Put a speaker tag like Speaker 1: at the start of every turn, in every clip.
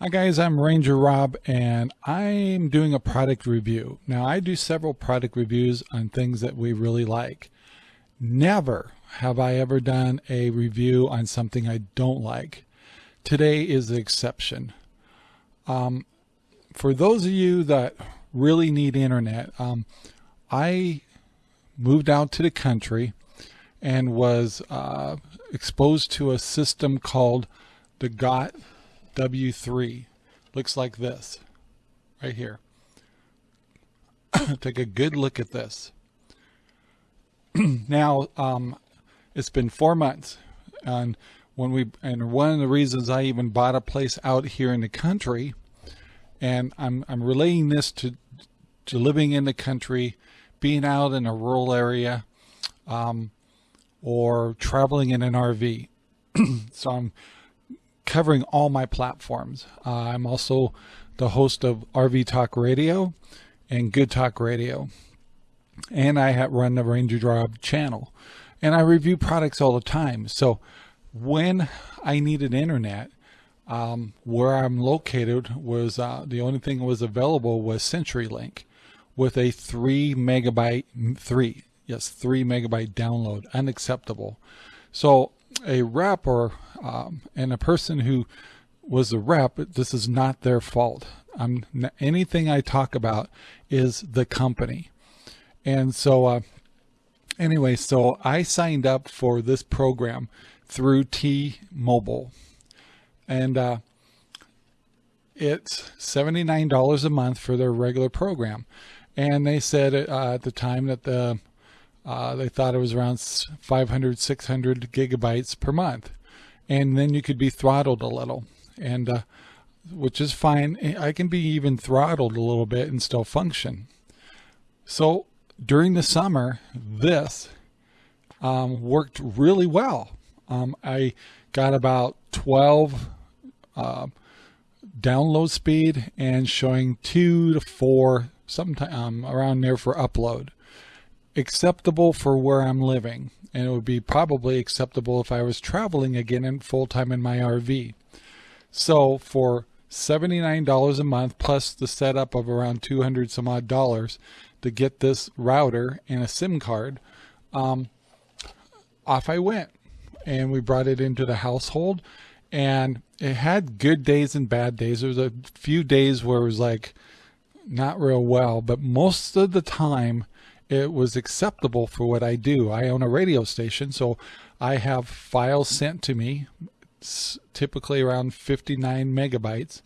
Speaker 1: Hi guys, I'm Ranger Rob and I'm doing a product review. Now I do several product reviews on things that we really like. Never have I ever done a review on something I don't like. Today is the exception. Um, for those of you that really need internet, um, I moved out to the country and was uh, exposed to a system called the GOT W3 looks like this right here. Take a good look at this. now, um, it's been four months and when we, and one of the reasons I even bought a place out here in the country and I'm, I'm relating this to, to living in the country, being out in a rural area, um, or traveling in an RV. so I'm covering all my platforms. Uh, I'm also the host of RV Talk Radio and Good Talk Radio. And I run the Ranger Rob channel. And I review products all the time. So when I needed internet, um, where I'm located was uh, the only thing that was available was CenturyLink with a three megabyte, three, yes, three megabyte download, unacceptable. So a rep or um, and a person who was a rep, this is not their fault. I'm, anything I talk about is the company. And so, uh, anyway, so I signed up for this program through T-Mobile. And uh, it's $79 a month for their regular program. And they said uh, at the time that the uh, they thought it was around 500, 600 gigabytes per month. And then you could be throttled a little, and uh, which is fine. I can be even throttled a little bit and still function. So during the summer, this um, worked really well. Um, I got about 12 uh, download speed and showing two to four, sometime um, around there for upload acceptable for where I'm living, and it would be probably acceptable if I was traveling again in full time in my RV. So for $79 a month plus the setup of around 200 some odd dollars to get this router and a SIM card, um, off I went. And we brought it into the household and it had good days and bad days. There was a few days where it was like not real well, but most of the time it was acceptable for what I do. I own a radio station, so I have files sent to me, typically around 59 megabytes.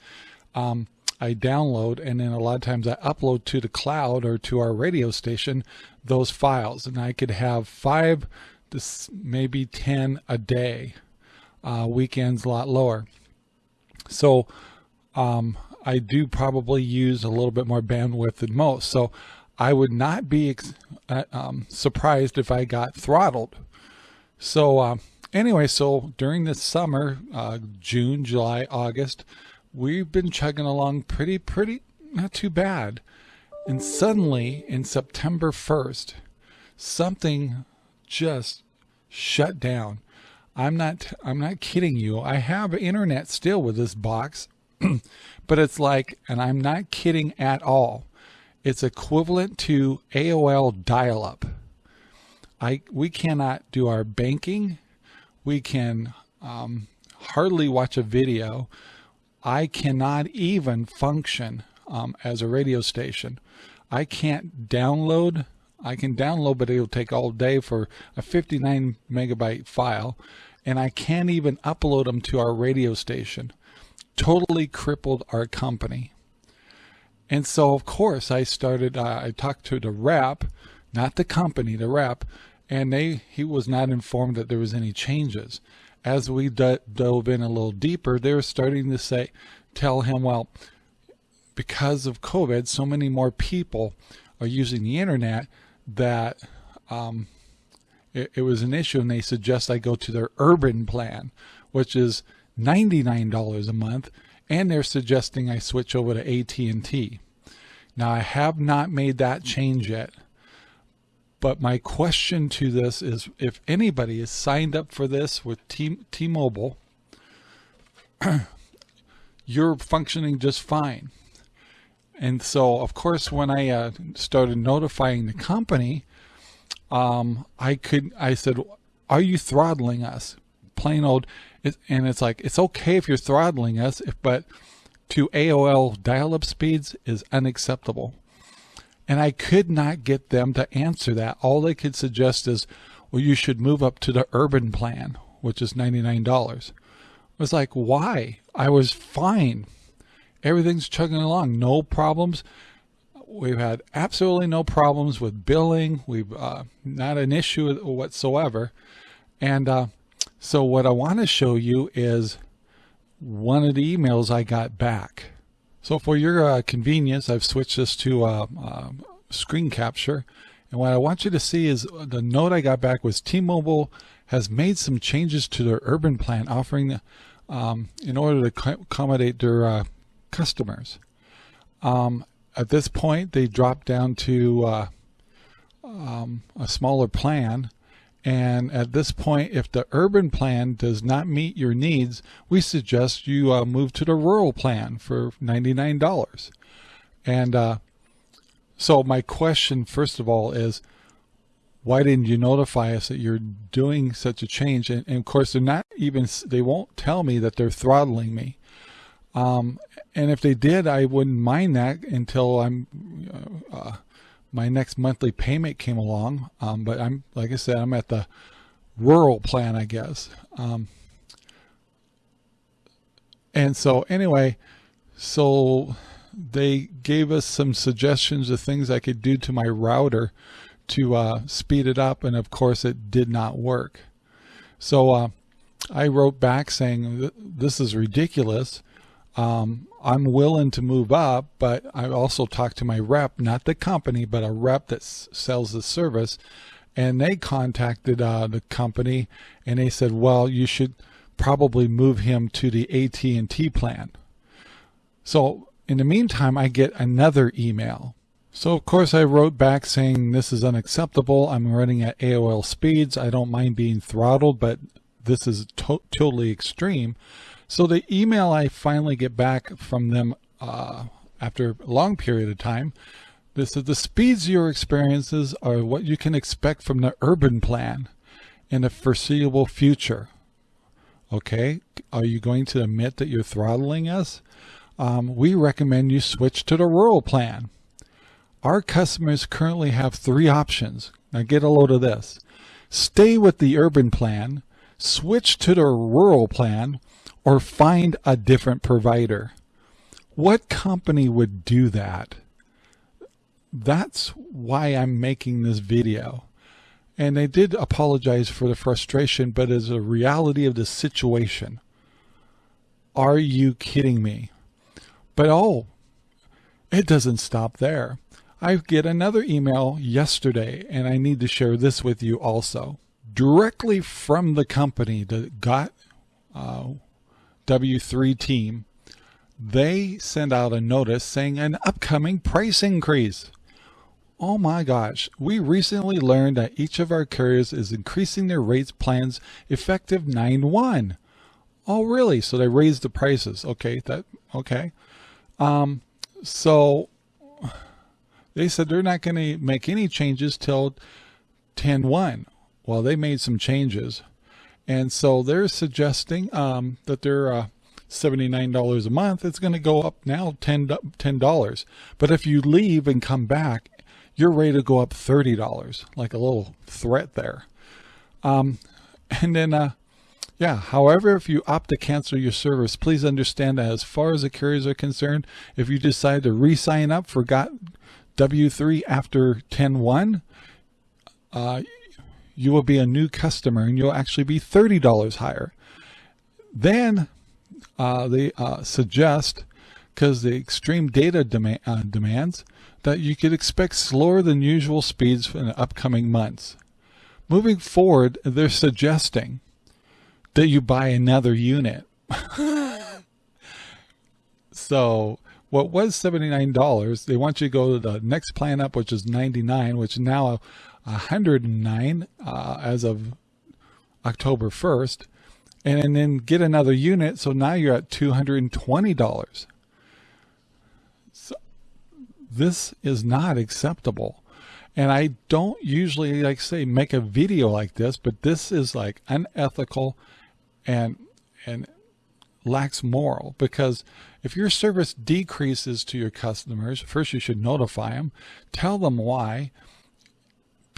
Speaker 1: Um, I download and then a lot of times I upload to the cloud or to our radio station those files and I could have five to maybe 10 a day uh, weekends a lot lower so um, I do probably use a little bit more bandwidth than most so I would not be uh, um, surprised if I got throttled. So uh, anyway, so during the summer, uh, June, July, August, we've been chugging along pretty, pretty, not too bad. And suddenly in September 1st, something just shut down. I'm not, I'm not kidding you. I have internet still with this box, but it's like, and I'm not kidding at all it's equivalent to AOL dial-up. I we cannot do our banking. We can um, hardly watch a video. I cannot even function um, as a radio station. I can't download. I can download, but it'll take all day for a 59 megabyte file. And I can't even upload them to our radio station. Totally crippled our company. And so, of course, I started, uh, I talked to the rep, not the company, the rep, and they he was not informed that there was any changes. As we dove in a little deeper, they were starting to say, tell him, well, because of COVID, so many more people are using the internet that um, it, it was an issue, and they suggest I go to their urban plan, which is $99 a month and they're suggesting I switch over to AT&T. Now I have not made that change yet, but my question to this is if anybody is signed up for this with T- T-Mobile, you're functioning just fine. And so, of course, when I uh, started notifying the company, um, I could, I said, are you throttling us? Plain old, and it's like, it's okay if you're throttling us, if, but to AOL dial-up speeds is unacceptable. And I could not get them to answer that. All they could suggest is, well, you should move up to the urban plan, which is $99. I was like, why? I was fine. Everything's chugging along, no problems. We've had absolutely no problems with billing. We've uh, not an issue whatsoever. And uh, so what I want to show you is one of the emails I got back. So for your uh, convenience, I've switched this to uh, uh, screen capture. And what I want you to see is the note I got back was T-Mobile has made some changes to their urban plan offering um, in order to accommodate their uh, customers. Um, at this point, they dropped down to uh, um, a smaller plan and at this point, if the urban plan does not meet your needs, we suggest you uh, move to the rural plan for $99. And uh, so my question, first of all, is why didn't you notify us that you're doing such a change? And, and of course, they're not even, they won't tell me that they're throttling me. Um, and if they did, I wouldn't mind that until I'm uh, uh my next monthly payment came along. Um, but I'm, like I said, I'm at the rural plan, I guess. Um, and so anyway, so they gave us some suggestions of things I could do to my router to uh, speed it up. And of course it did not work. So uh, I wrote back saying, this is ridiculous. Um, I'm willing to move up, but I also talked to my rep, not the company, but a rep that sells the service. And they contacted uh, the company and they said, well, you should probably move him to the AT&T plan. So in the meantime, I get another email. So of course I wrote back saying this is unacceptable. I'm running at AOL speeds. I don't mind being throttled, but this is to totally extreme. So the email I finally get back from them uh, after a long period of time, this is the speeds your experiences are what you can expect from the urban plan in the foreseeable future. Okay, are you going to admit that you're throttling us? Um, we recommend you switch to the rural plan. Our customers currently have three options. Now get a load of this. Stay with the urban plan, switch to the rural plan, or find a different provider. What company would do that? That's why I'm making this video. And they did apologize for the frustration, but as a reality of the situation. Are you kidding me? But oh, it doesn't stop there. I get another email yesterday, and I need to share this with you also. Directly from the company that got uh, W3 team, they send out a notice saying an upcoming price increase. Oh my gosh, we recently learned that each of our carriers is increasing their rates plans effective 9-1. Oh really? So they raised the prices. Okay, that okay. Um, so they said they're not going to make any changes till 10-1. Well, they made some changes. And so they're suggesting um, that they're uh, $79 a month. It's going to go up now $10, $10. But if you leave and come back, you're ready to go up $30, like a little threat there. Um, and then, uh, yeah, however, if you opt to cancel your service, please understand that as far as the carriers are concerned, if you decide to re-sign up for got W3 after 10-1, uh, you will be a new customer and you'll actually be $30 higher. Then uh, they uh, suggest, because the extreme data demand, uh, demands, that you could expect slower than usual speeds in the upcoming months. Moving forward, they're suggesting that you buy another unit. so what was $79, they want you to go to the next plan up, which is 99, which now 109 uh, as of October 1st. and then get another unit. So now you're at $220. So this is not acceptable. And I don't usually, like say, make a video like this, but this is like unethical and, and lacks moral because if your service decreases to your customers, first you should notify them, tell them why,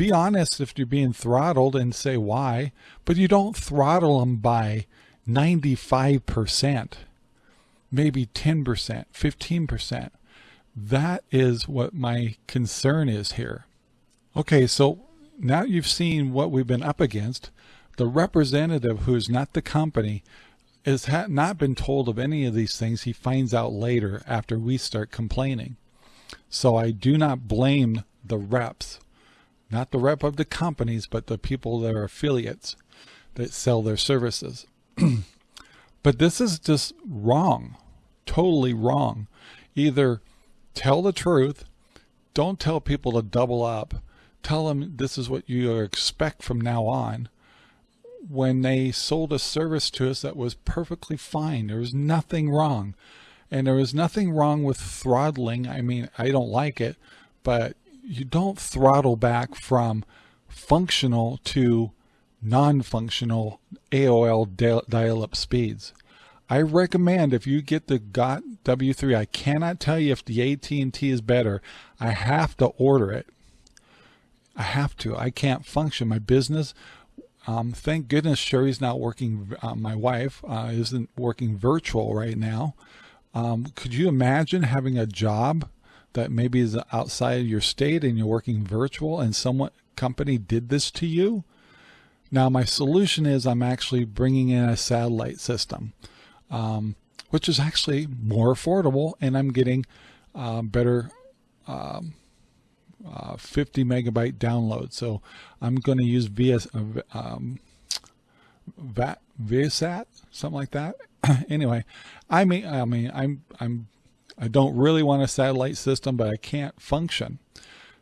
Speaker 1: be honest if you're being throttled and say why, but you don't throttle them by 95%, maybe 10%, 15%. That is what my concern is here. Okay, so now you've seen what we've been up against. The representative who is not the company has not been told of any of these things. He finds out later after we start complaining. So I do not blame the reps, not the rep of the companies, but the people that are affiliates that sell their services. but this is just wrong, totally wrong. Either tell the truth, don't tell people to double up, tell them this is what you expect from now on. When they sold a service to us that was perfectly fine, there was nothing wrong. And there was nothing wrong with throttling. I mean, I don't like it, but you don't throttle back from functional to non-functional AOL dial-up speeds. I recommend if you get the GOT W3, I cannot tell you if the AT&T is better. I have to order it. I have to. I can't function. My business, um, thank goodness Sherry's not working, uh, my wife uh, isn't working virtual right now. Um, could you imagine having a job that maybe is outside your state and you're working virtual and someone company did this to you? Now my solution is I'm actually bringing in a satellite system, um, which is actually more affordable and I'm getting uh, better um, uh, 50 megabyte download. So I'm going to use um, Viasat, something like that. anyway, I mean, I mean, I'm, I'm, I don't really want a satellite system, but I can't function.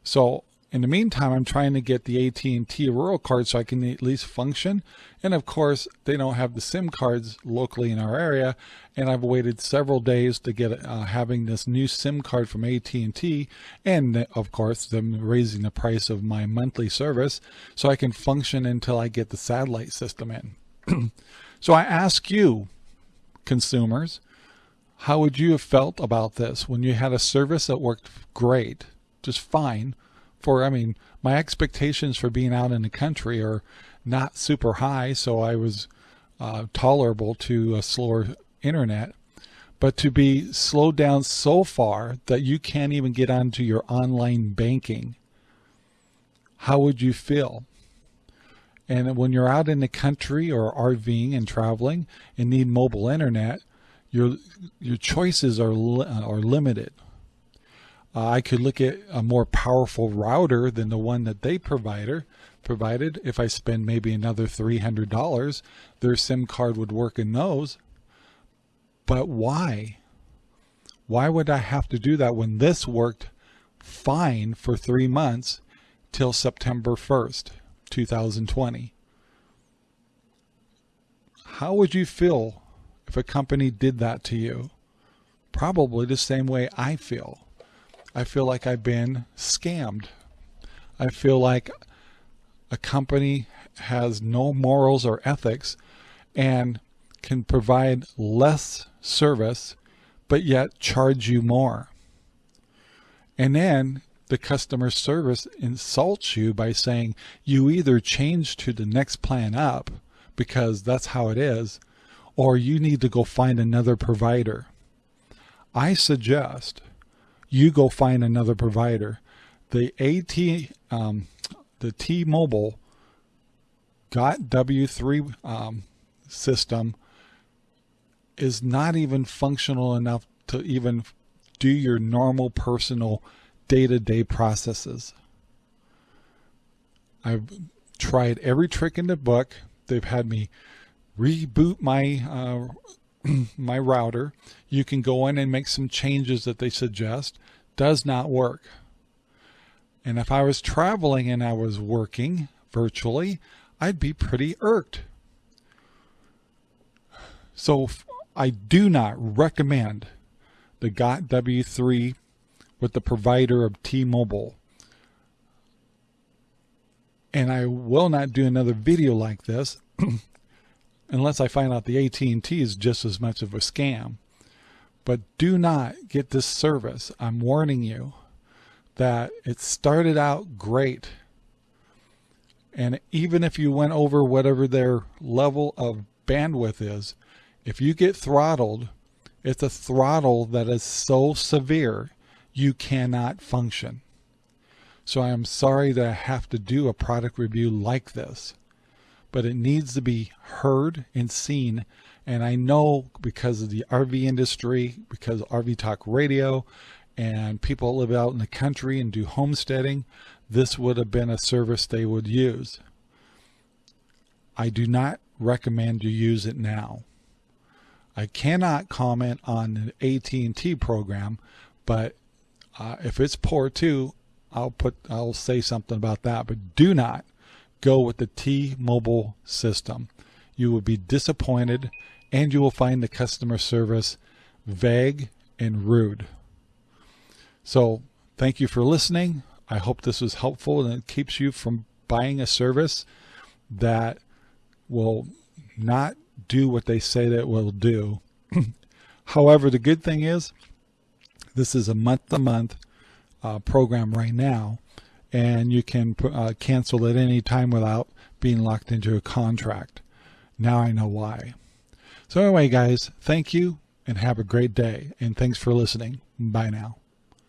Speaker 1: So in the meantime, I'm trying to get the AT&T rural card so I can at least function. And of course, they don't have the SIM cards locally in our area. And I've waited several days to get uh, having this new SIM card from AT&T. And of course, them raising the price of my monthly service so I can function until I get the satellite system in. so I ask you, consumers, how would you have felt about this when you had a service that worked great, just fine, for, I mean, my expectations for being out in the country are not super high, so I was uh, tolerable to a slower internet. But to be slowed down so far that you can't even get onto your online banking, how would you feel? And when you're out in the country or RVing and traveling and need mobile internet, your your choices are li are limited. Uh, I could look at a more powerful router than the one that they provided. Provided if I spend maybe another $300, their SIM card would work in those. But why? Why would I have to do that when this worked fine for three months till September 1st, 2020? How would you feel if a company did that to you? Probably the same way I feel. I feel like I've been scammed. I feel like a company has no morals or ethics and can provide less service but yet charge you more. And then the customer service insults you by saying you either change to the next plan up because that's how it is or you need to go find another provider. I suggest you go find another provider. The AT, um, the T-Mobile got W3 um, system is not even functional enough to even do your normal personal day-to-day -day processes. I've tried every trick in the book. They've had me reboot my uh, my router. You can go in and make some changes that they suggest. Does not work. And if I was traveling and I was working virtually, I'd be pretty irked. So I do not recommend the GOT W3 with the provider of T-Mobile. And I will not do another video like this unless I find out the AT&T is just as much of a scam. But do not get this service. I'm warning you that it started out great. And even if you went over whatever their level of bandwidth is, if you get throttled, it's a throttle that is so severe you cannot function. So I am sorry that I have to do a product review like this, but it needs to be heard and seen. And I know because of the RV industry, because RV Talk Radio, and people live out in the country and do homesteading, this would have been a service they would use. I do not recommend you use it now. I cannot comment on the AT&T program, but uh, if it's poor too, I'll put I'll say something about that. But do not go with the T-Mobile system. You will be disappointed, and you will find the customer service vague and rude. So thank you for listening. I hope this was helpful and it keeps you from buying a service that will not do what they say that will do. However, the good thing is this is a month-to-month uh, program right now, and you can uh, cancel at any time without being locked into a contract. Now I know why. So anyway, guys, thank you and have a great day. And thanks for listening. Bye now.